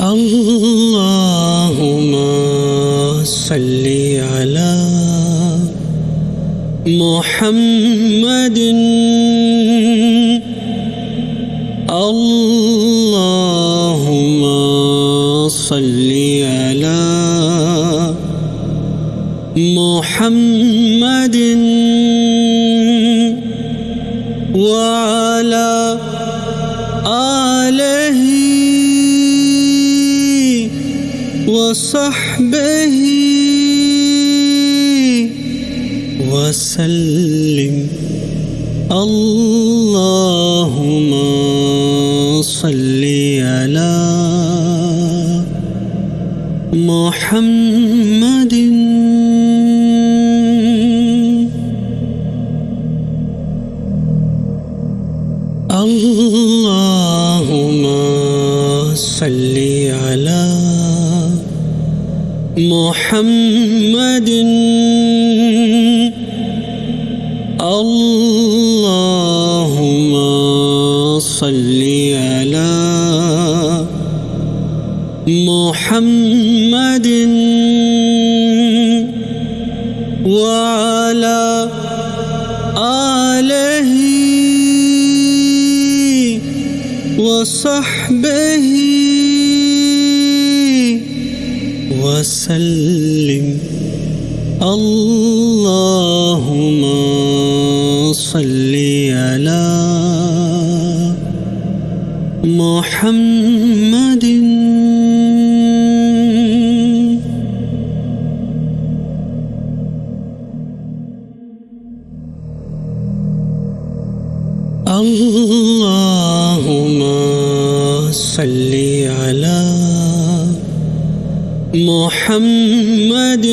اللهم صل على محمد. اللهم صل على محمد. وعلى وصحبه وسلم. اللهم صل على محمد. اللهم صل محمد. اللهم صل على محمد وعلى آله وصحبه وسلم. اللهم صل على محمد محمد.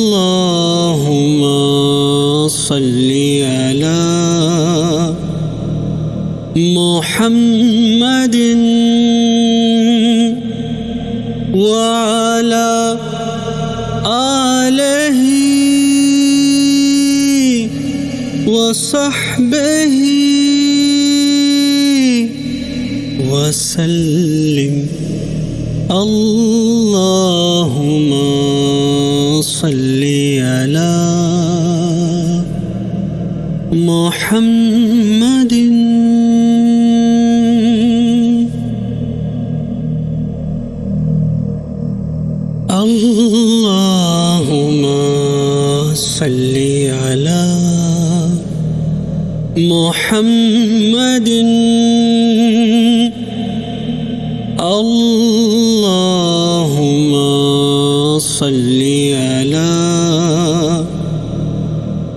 اللهم صل على محمد وعلى آله وصحبه وسلم. اللهم صل على محمد. اللهم صل على محمد. اللهم صل على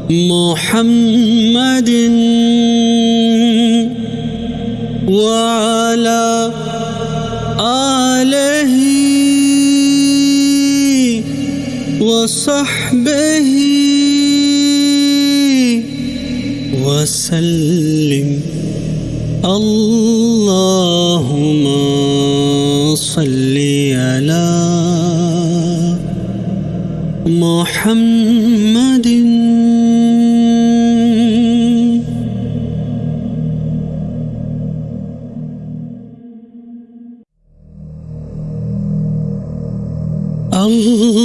محمد وعلى آله وصحبه وسلم. اللهم محمد.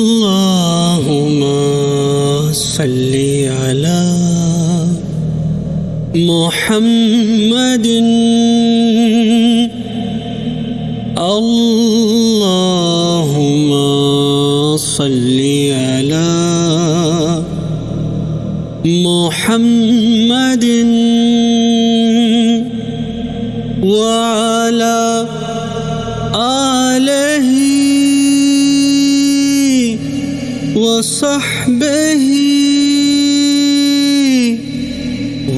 اللهم صل على محمد. اللهم صل محمد وعلى آله وصحبه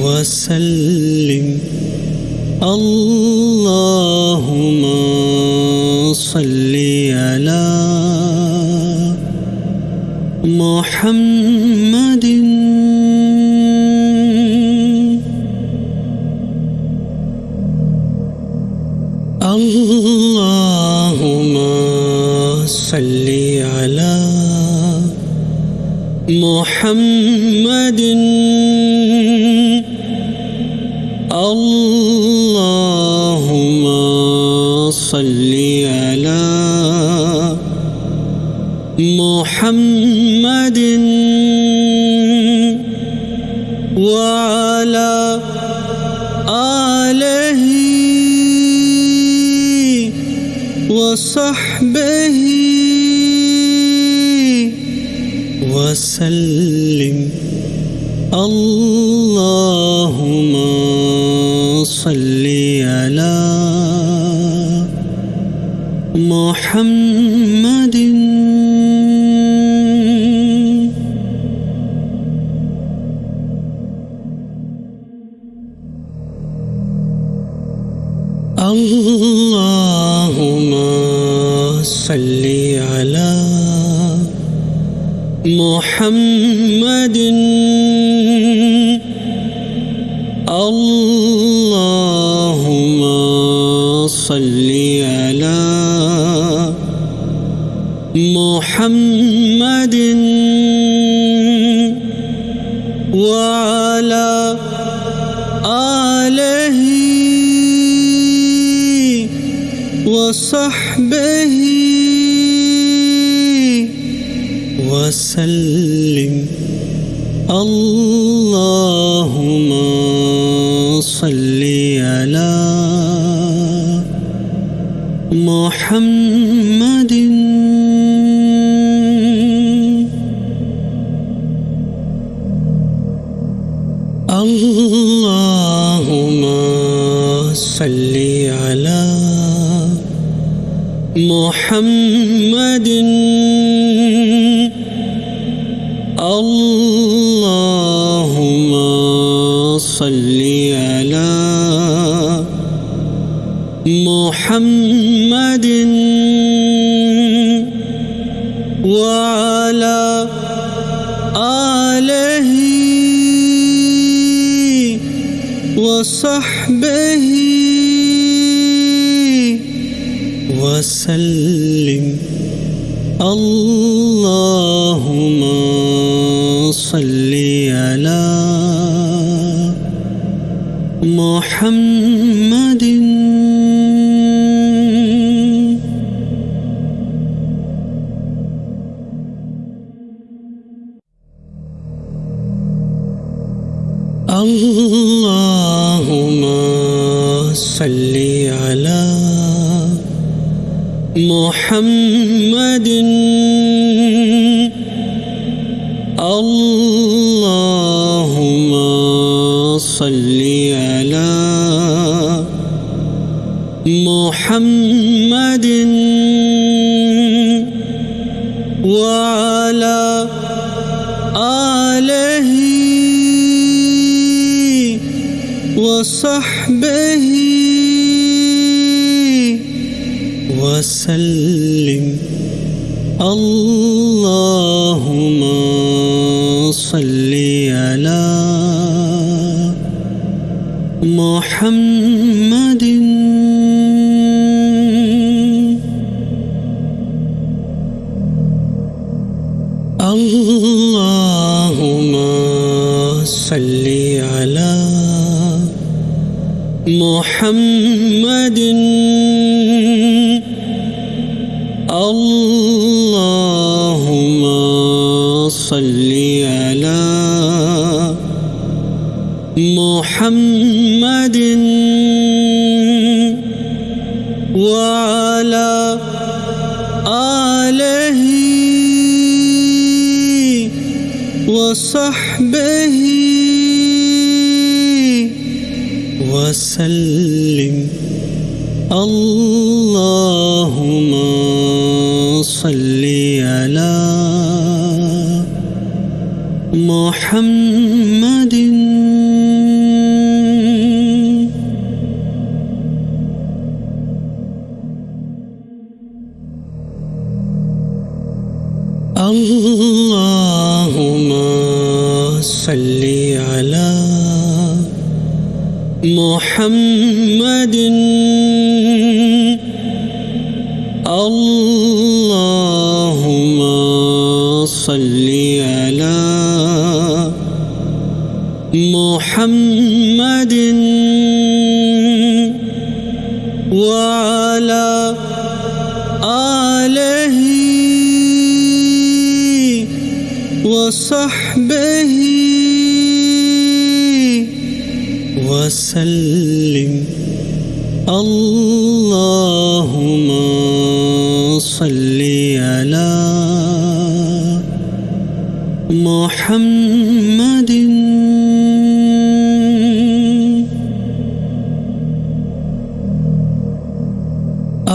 وسلم. اللهم صل على محمد محمد. الله صل على محمد وعلى آله وصحبه وسلم. اللهم صل على محمد. اللهم صل محمد اللهم صل على محمد وعلى آله وصحبه وسلم. اللهم صل على محمد. اللهم صل على محمد. صل على محمد وعلى آله وصحبه وسلم. اللهم محمد اللهم صل على محمد. اللهم صل على محمد. وعلى وصحبه. وسلم. اللهم صل على محمد محمد. اللهم صل على محمد وعلى آله وصحبه وسلم. اللهم صل على محمد.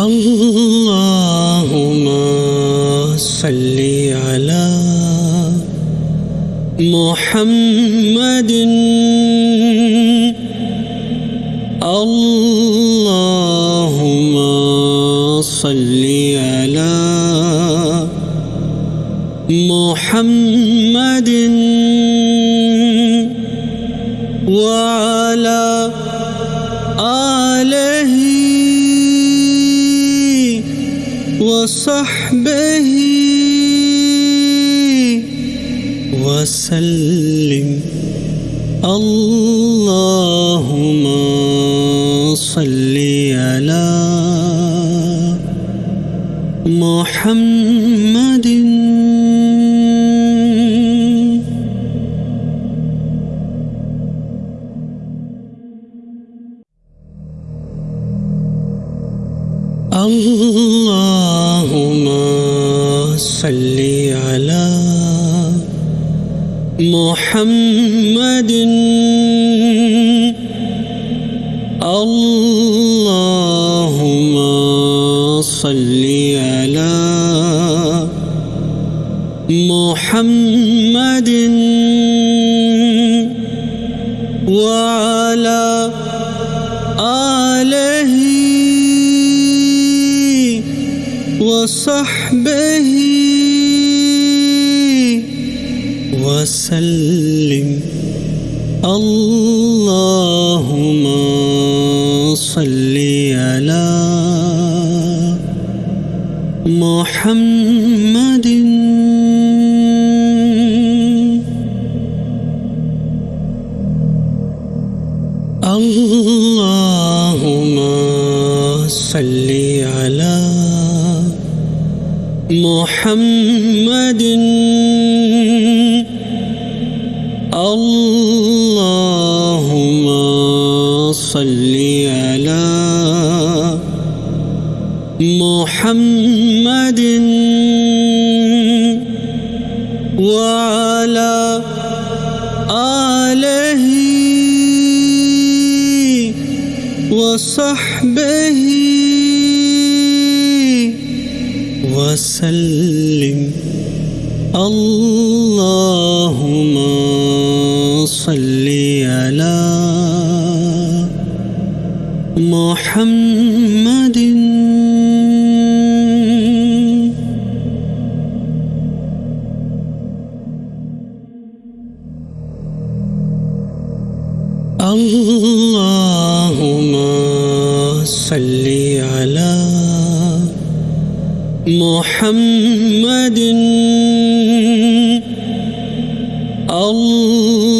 اللهم صل على محمد. اللهم صل على محمد وعلى آله وصحبه وسلم. اللهم صل على محمد. اللهم صل على محمد. اللهم صل على محمد وعلى آله وصحبه وسلم. اللهم صل على محمد. اللهم صل على محمد. اللهم صل محمد وعلى آله وصحبه وسلم. اللهم صل على محمد محمد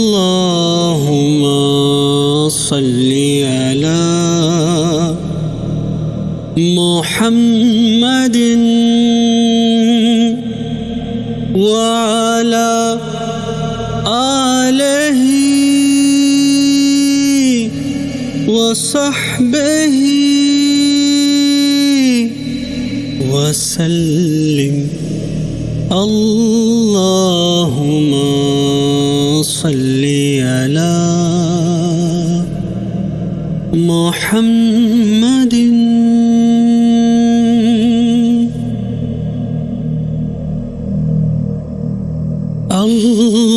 اللهم صل على محمد وعلى آله وصحبه وسلم. اللهم صل على محمد. اللهم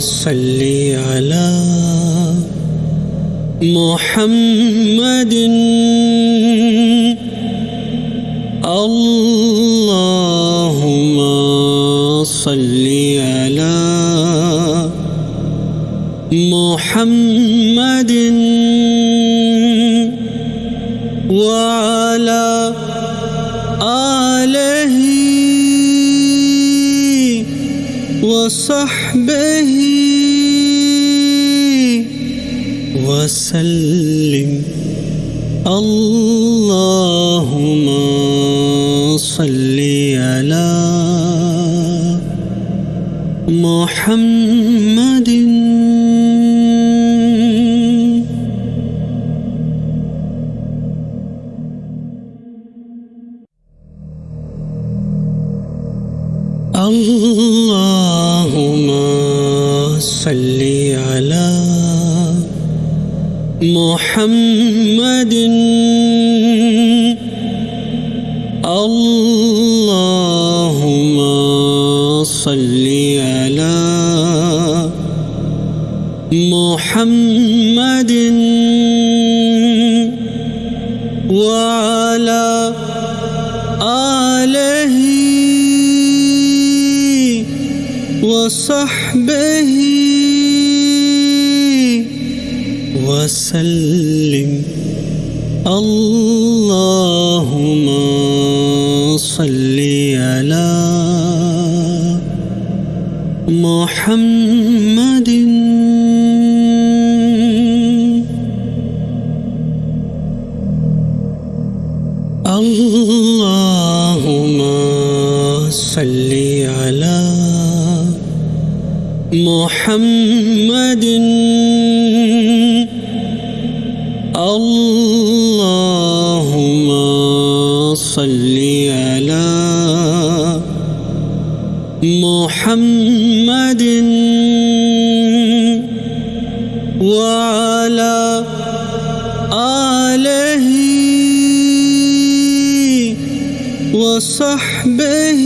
صل على محمد. صل على محمد وعلى آله وصحبه وسلم. اللهم صل على محمد. اللهم صل على محمد. اللهم صل محمد وعلى آله وصحبه وسلم. اللهم صل على محمد محمد. اللهم صل على محمد وعلى آله وصحبه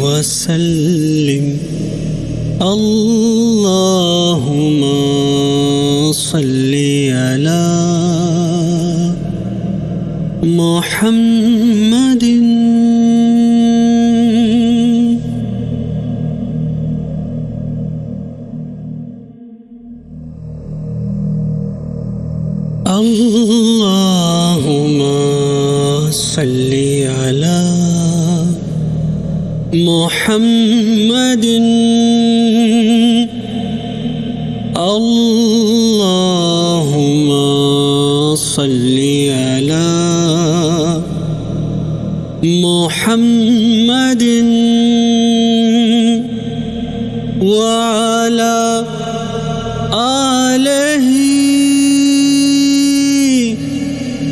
وسلم. اللهم صل على محمد. اللهم صل على محمد. اللهم صل على محمد وعلى آله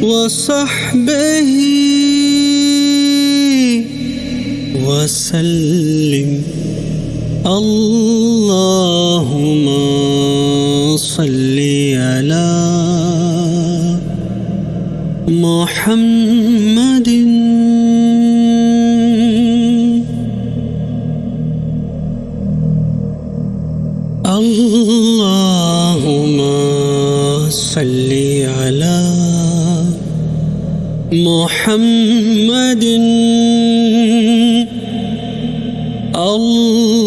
وصحبه وسلم. اللهم محمد. اللهم صل على محمد. اللهم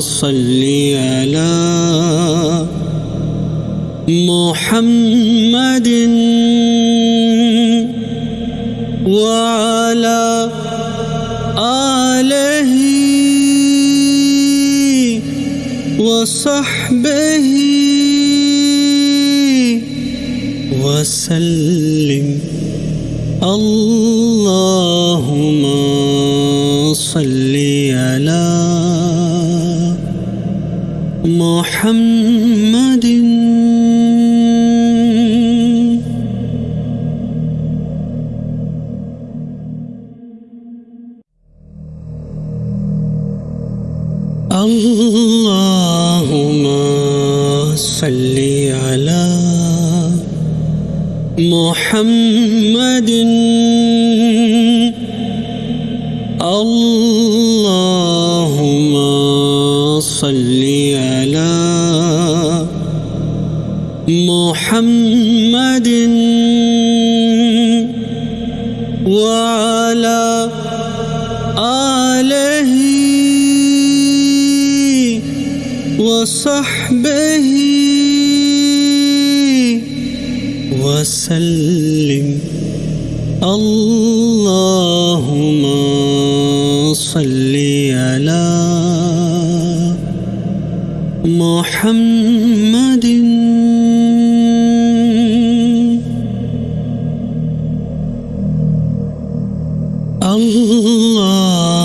صل على محمد. وعلى آله وصحبه وسلم. اللهم صل على محمد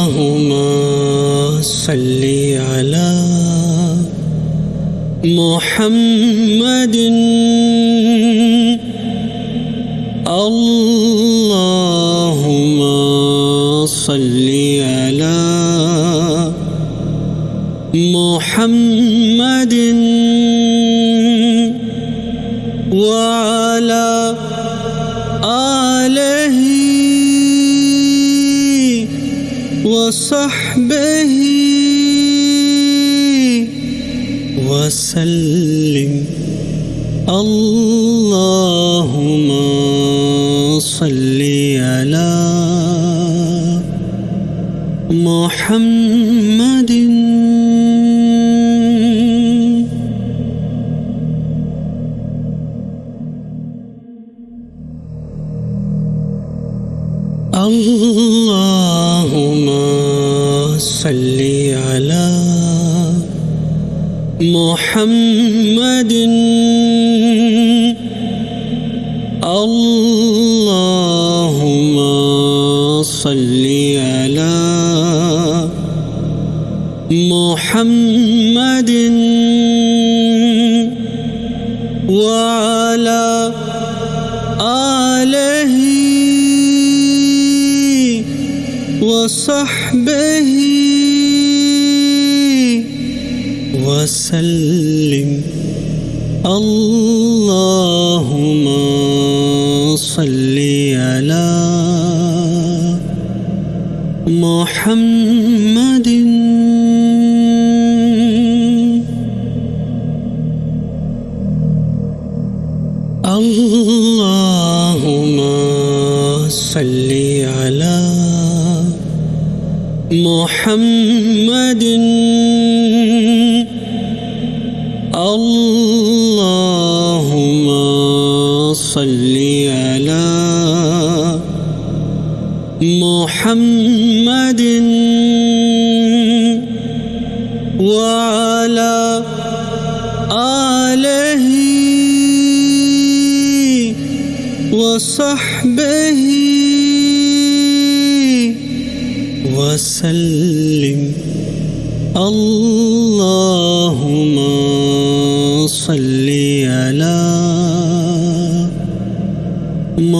اللهم صل على محمد. اللهم صل على محمد. وصحبه وسلم. اللهم صل على محمد محمد. اللهم صل على محمد وعلى آله وصحبه وسلم. اللهم صل على محمد. اللهم صل على محمد. صل على محمد وعلى آله وصحبه وسلم. اللهم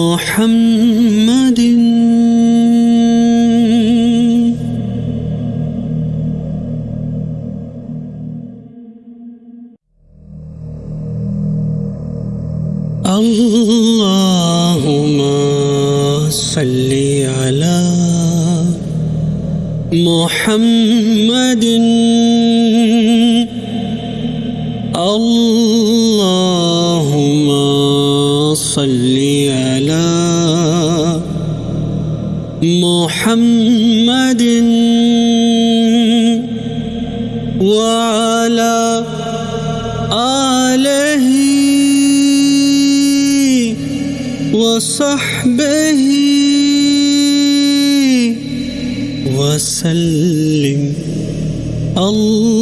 محمد. اللهم صل على محمد. اللهم صل محمد وعلى آله وصحبه وسلم. اللهم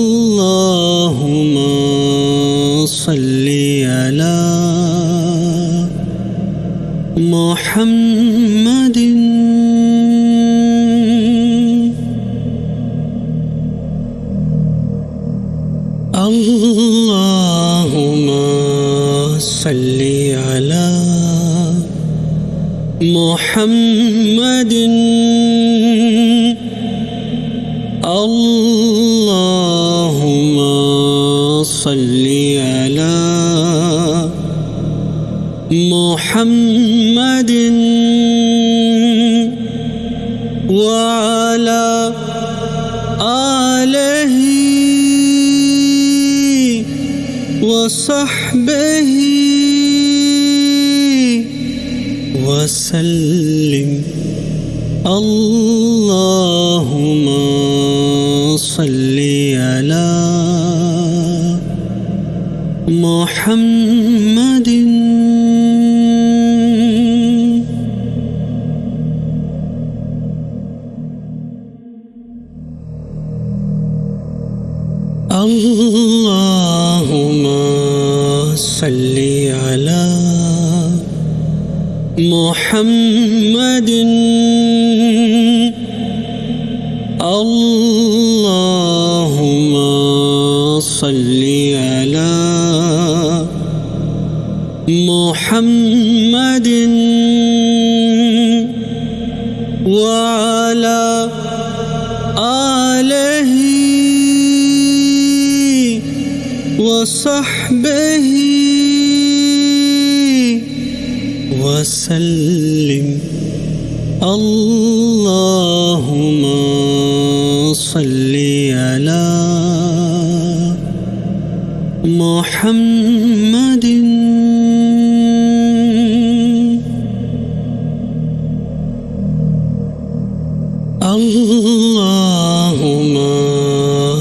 صل على محمد محمد. اللهم صل على محمد وعلى آله وصحبه وسلم. اللهم صل على محمد محمد. اللهم صل على محمد وعلى آله وصحبه وسلم. اللهم صل على محمد. اللهم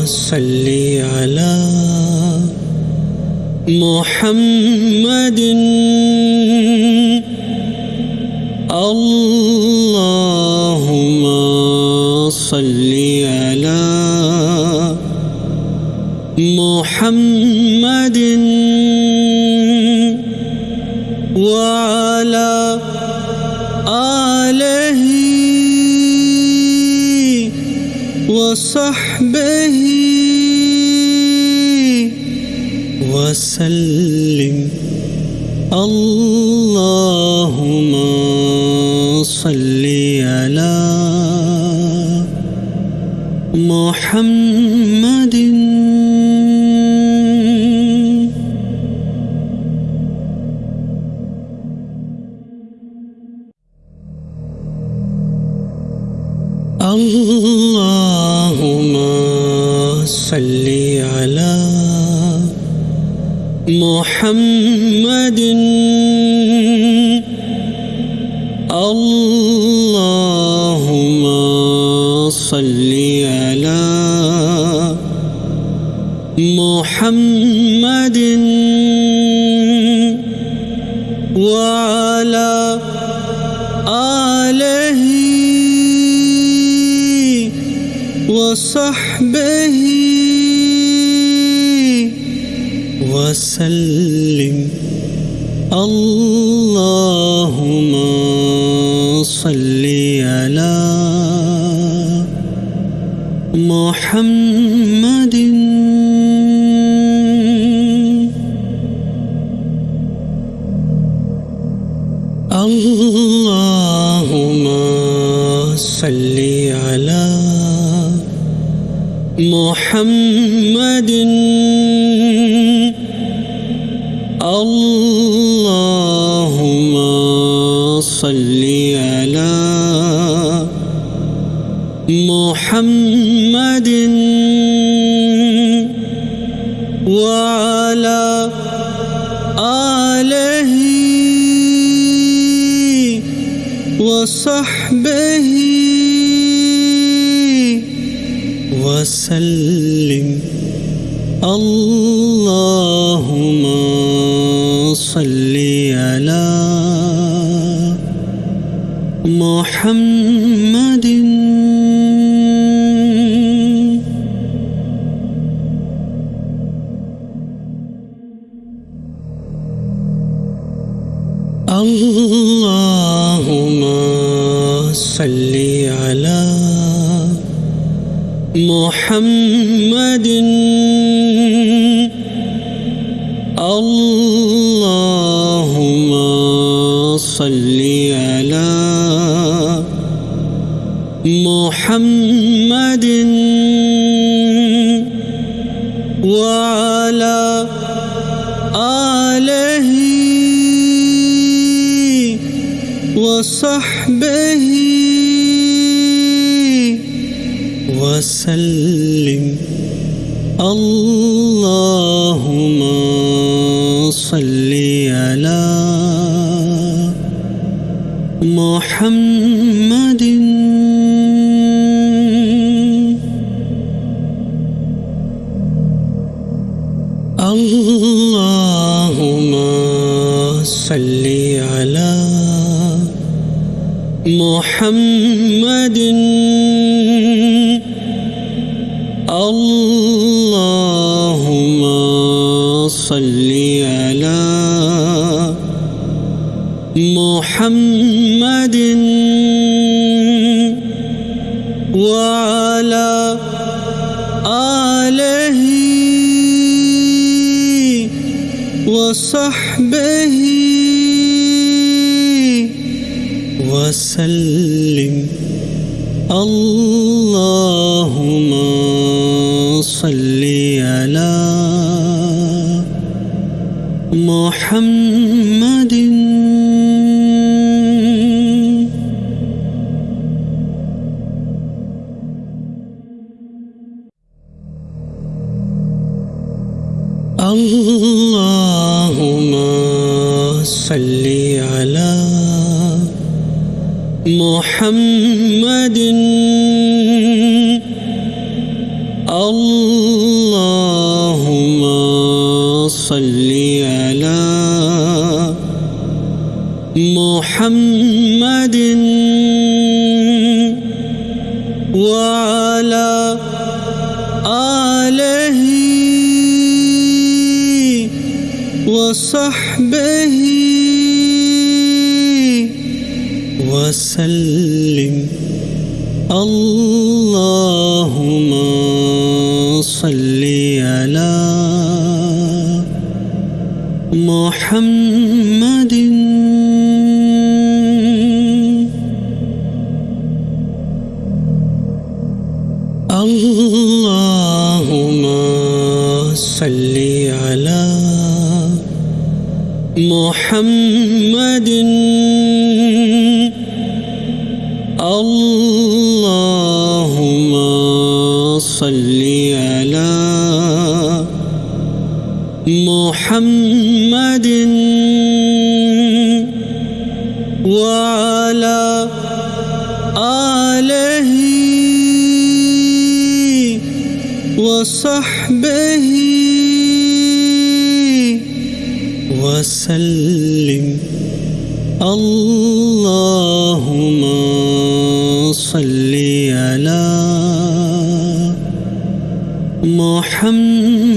صل على محمد. اللهم صل على محمد وعلى آله وصحبه وسلم. اللهم صل على محمد. اللهم صل على محمد. اللهم صل على محمد وعلى آله وصحبه وسلم. اللهم صل على محمد. اللهم صل على محمد. اللهم صل محمد وعلى آله وصحبه وسلم. اللهم صل على محمد صل على محمد. اللهم صل على محمد. وعلى آله وصحبه وسلم. اللهم صل على محمد. اللهم صل على محمد. اللهم صل على محمد وعلى آله وصحبه وسلم. اللهم محمد محمد محمد اللهم صل على محمد وعلى آله وصحبه وسلم. اللهم صل على محمد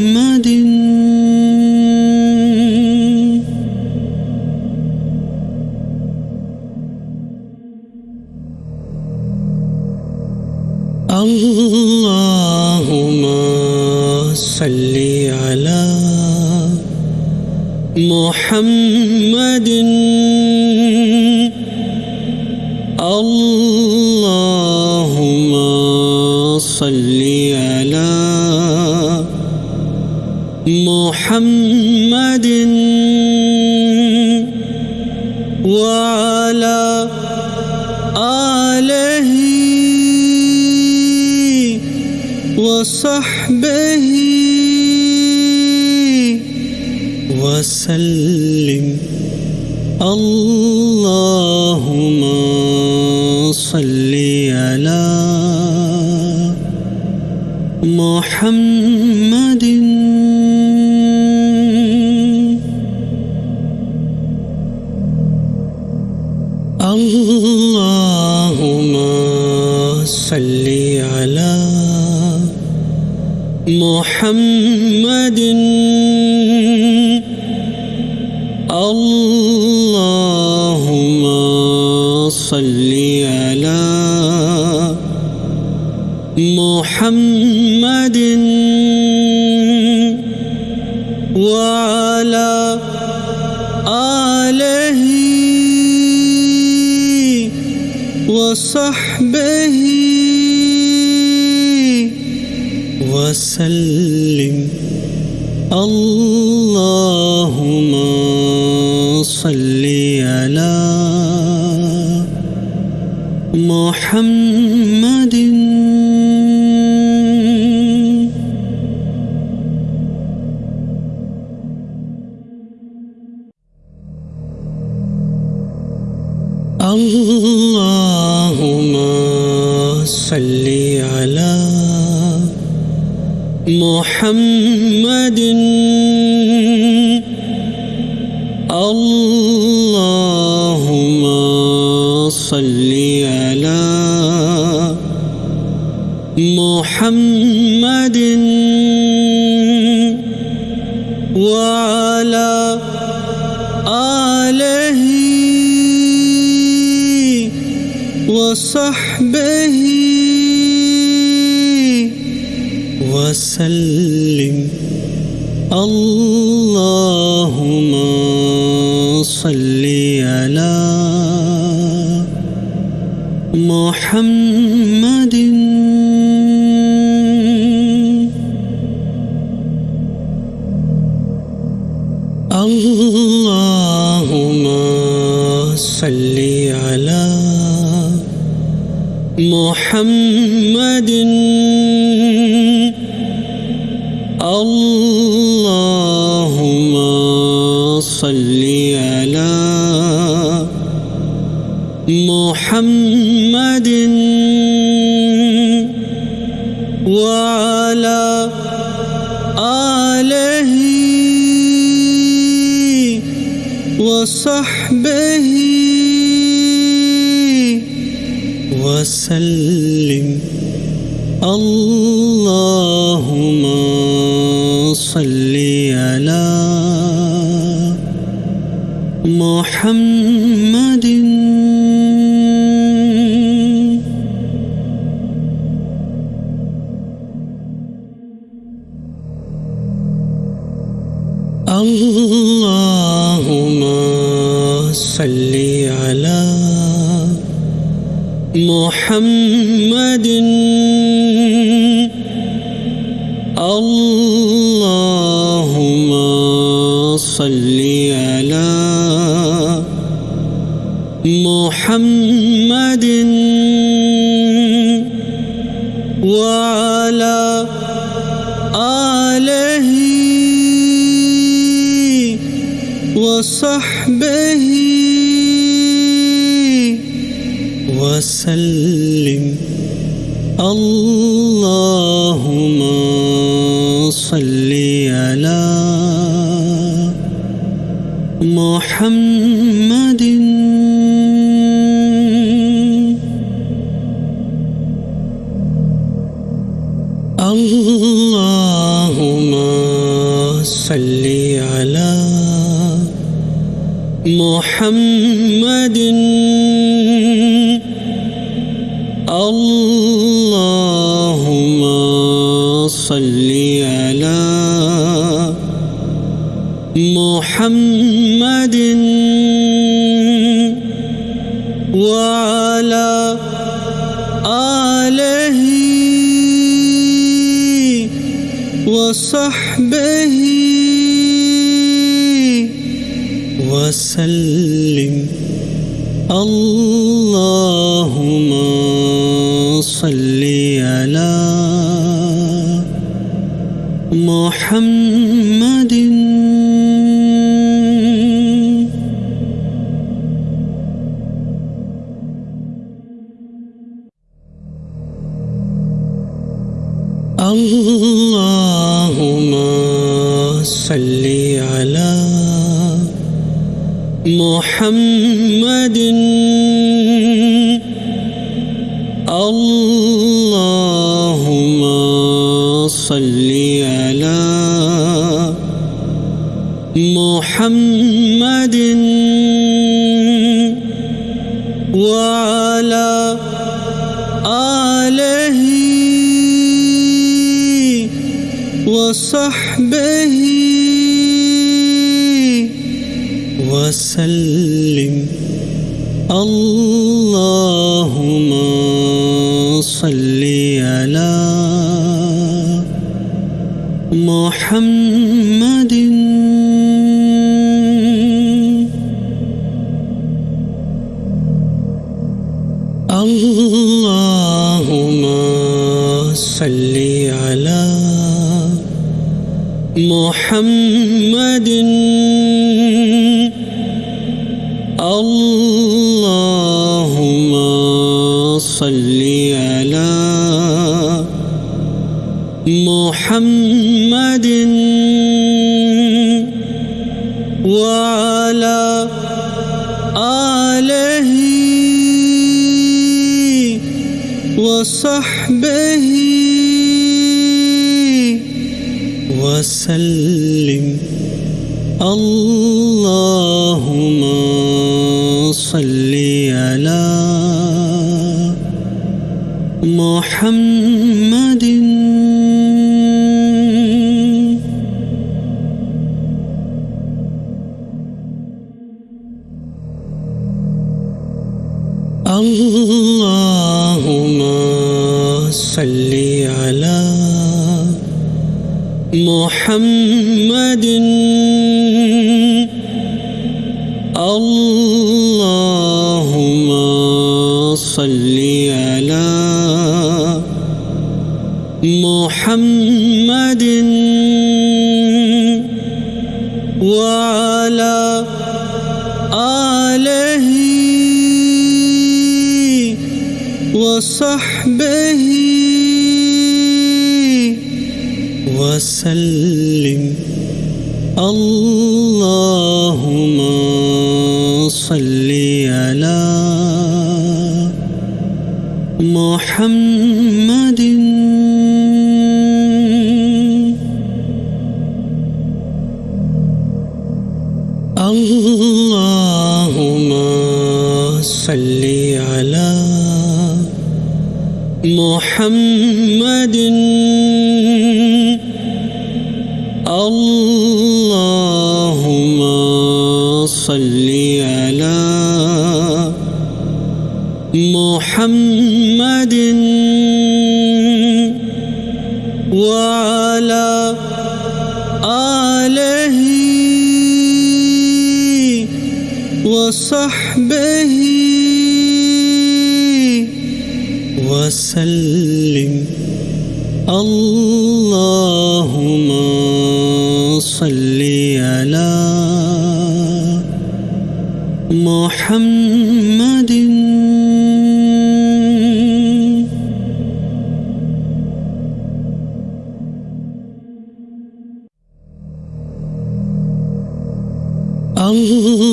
محمد. اللهم صل على محمد وعلى آله وصحبه وسلم. اللهم صل على محمد. اللهم صل على محمد. محمد وعلى آله وصحبه وسلم. اللهم صل على محمد صل على محمد. اللهم صل على محمد. وعلى آله وصحبه وسلم. اللهم صل على محمد. اللهم صل على محمد. صل على محمد وعلى آله وصحبه وسلم. اللهم محمد محمد اللهم صل على محمد وعلى آله وصحبه وسلم. اللهم صل على محمد محمد. اللهم صل على محمد وعلى آله وصحبه وسلم. اللهم صل على محمد محمد. اللهم صل على محمد وعلى آله وصحبه وسلم. اللهم صل على محمد. اللهم صل على محمد. اللهم صل على محمد وعلى آله وصحبه وسلم. اللهم صل على محمد.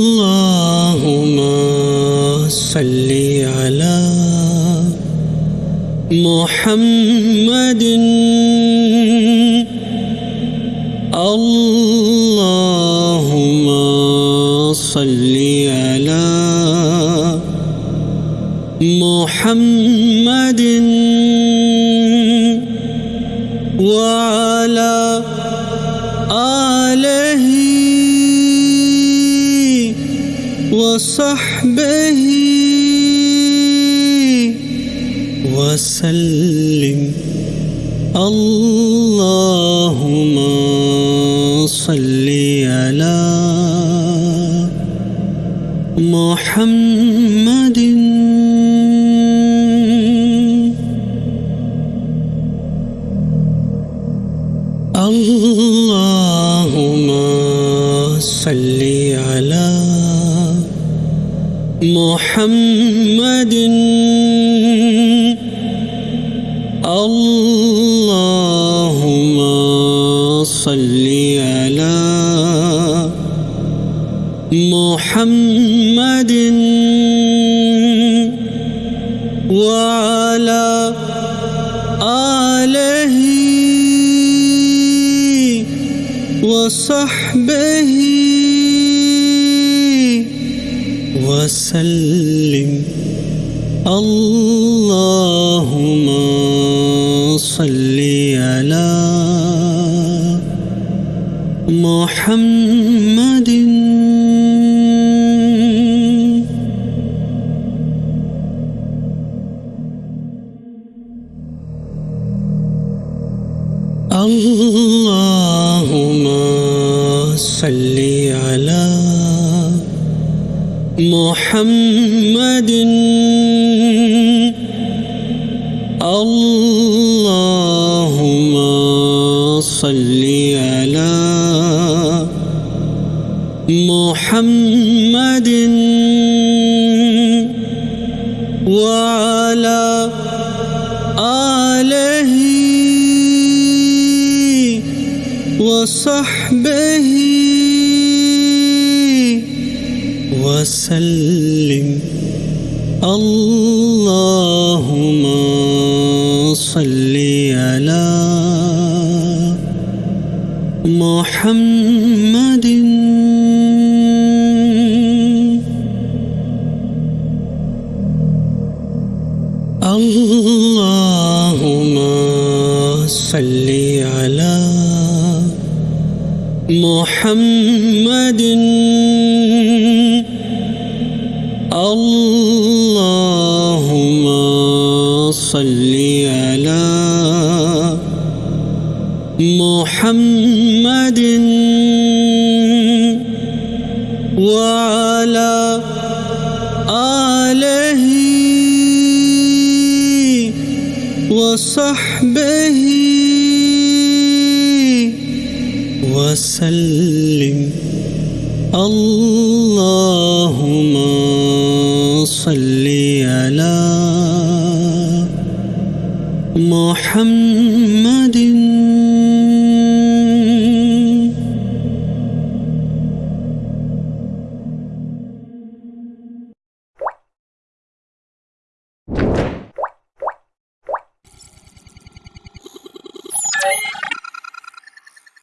اللهم صل على محمد. اللهم صل على محمد وعلى آله وصحبه وسلم. اللهم صل على محمد. اللهم صل على محمد. اللهم صل محمد وعلى آله وصحبه وسلم. اللهم صل على محمد محمد. اللهم صل على محمد وعلى آله وصحبه وسلم. اللهم صل على محمد صل على محمد وعلى آله وصحبه وسلم. اللهم محمد